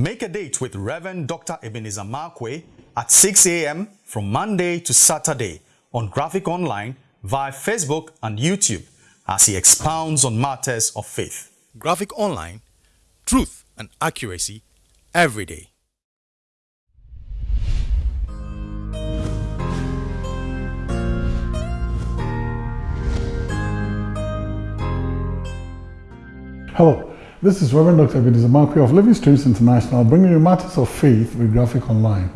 Make a date with Reverend Dr. Ebenezer Markwei at 6 a.m. from Monday to Saturday on Graphic Online via Facebook and YouTube as he expounds on matters of faith. Graphic Online, truth and accuracy every day. Hello, this is Reverend Dr. Markwei of Living Streams International bringing you matters of faith with Graphic Online.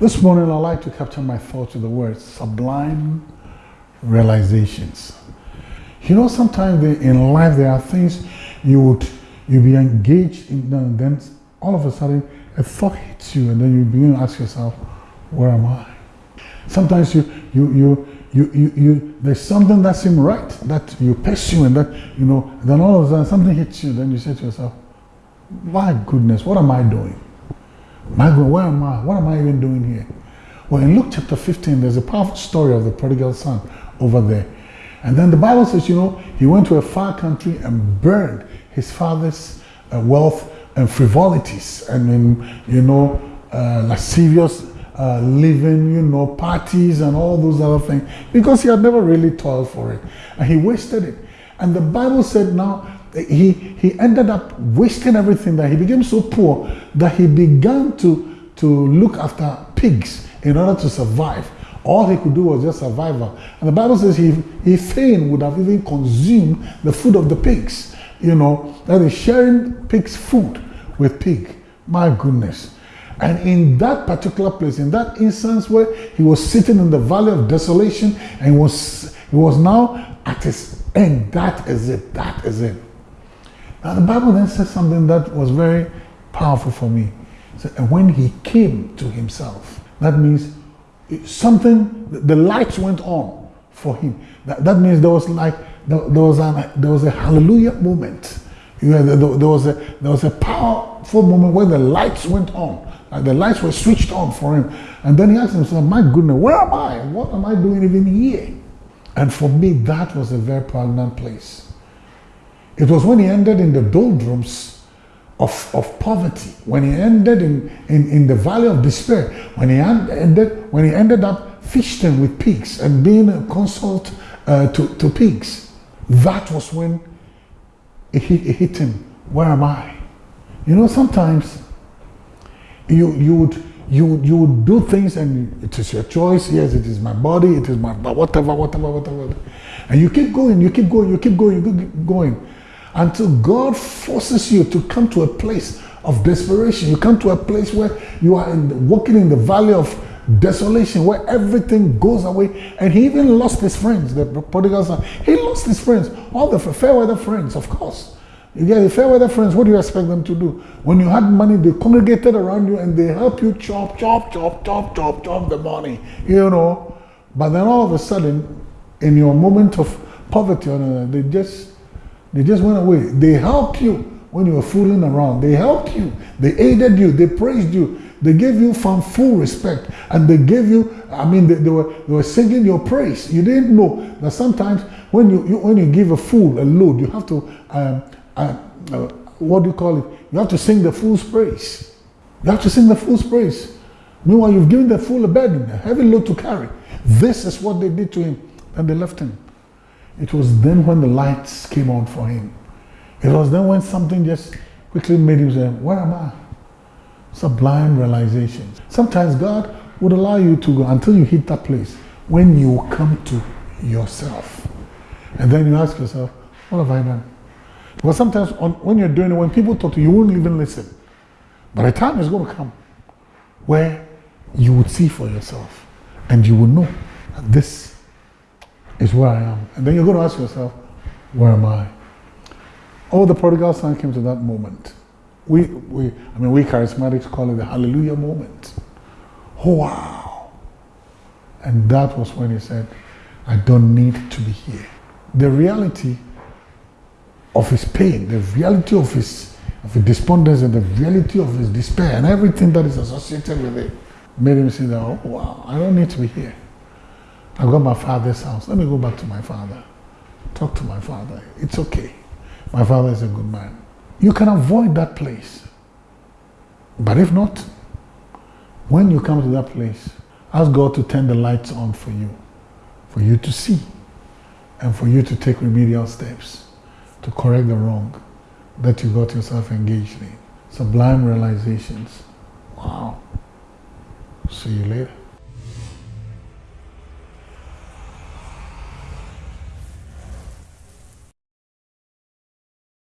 This morning I'd like to capture my thoughts with the word sublime realizations. You know, sometimes in life there are things you would you be engaged in and then all of a sudden a thought hits you and then you begin to ask yourself, where am I? Sometimes you you you you, you, you, there's something that seems right that you pursue and that, you know, then all of a sudden something hits you, then you say to yourself, my goodness, what am I doing? My God, where am I? What am I even doing here? Well, in Luke chapter 15, there's a powerful story of the prodigal son over there. And then the Bible says, you know, he went to a far country and burned his father's uh, wealth and frivolities and, in, you know, uh, lascivious uh, living, you know, parties and all those other things because he had never really toiled for it and he wasted it. And the Bible said now he, he ended up wasting everything that he became so poor that he began to, to look after pigs in order to survive. All he could do was just survival. And the Bible says he, he fain would have even consumed the food of the pigs. You know, that is sharing pig's food with pig. My goodness. And in that particular place, in that instance where he was sitting in the valley of desolation and was, he was now at his end, that is it, that is it. Now the Bible then says something that was very powerful for me. And when he came to himself, that means something, the lights went on for him. That, that means there was like, there, there was, an, there was a hallelujah moment. there, there, was a, there was a powerful moment where the lights went on. And the lights were switched on for him. And then he asked himself, My goodness, where am I? What am I doing even here? And for me, that was a very pregnant place. It was when he ended in the doldrums of, of poverty, when he ended in, in, in the valley of despair, when he ended, when he ended up feasting with pigs and being a consult uh, to, to pigs. That was when it hit, it hit him. Where am I? You know, sometimes you you would you you would do things and it is your choice. Yes it is my body it is my whatever whatever whatever. And you keep going you keep going you keep going you keep going until god forces you to come to a place of desperation. You come to a place where you are in, walking in the valley of desolation where everything goes away. And he even lost his friends. The prodigal son he lost his friends. All the fair weather friends of course you get the fair weather friends, what do you expect them to do? When you had money, they congregated around you and they help you chop, chop, chop, chop, chop, chop the money, you know. But then all of a sudden, in your moment of poverty, they just they just went away. They helped you when you were fooling around. They helped you. They aided you. They praised you. They gave you from full respect. And they gave you, I mean, they, they, were, they were singing your praise. You didn't know that sometimes when you, you when you give a fool a load, you have to um, uh, uh, what do you call it? You have to sing the fool's praise. You have to sing the fool's praise. Meanwhile, you've given the fool a burden, a heavy load to carry. This is what they did to him, and they left him. It was then when the lights came on for him. It was then when something just quickly made him say, Where am I? Sublime realization. Sometimes God would allow you to go until you hit that place when you come to yourself. And then you ask yourself, What have I done? Because sometimes on, when you're doing it, when people talk to you, you won't even listen. But a time is going to come where you would see for yourself and you will know that this is where I am. And then you're going to ask yourself, where am I? Oh, the prodigal son came to that moment. We, we, I mean, we charismatics call it the hallelujah moment. Oh, wow. And that was when he said, I don't need to be here. The reality of his pain, the reality of his, of his the reality of his despair, and everything that is associated with it, made him say that, oh, wow, I don't need to be here. I've got my father's house. Let me go back to my father. Talk to my father. It's okay. My father is a good man. You can avoid that place But if not, when you come to that place, ask God to turn the lights on for you, for you to see, and for you to take remedial steps to correct the wrong that you got yourself engaged in. Sublime realizations. Wow. See you later.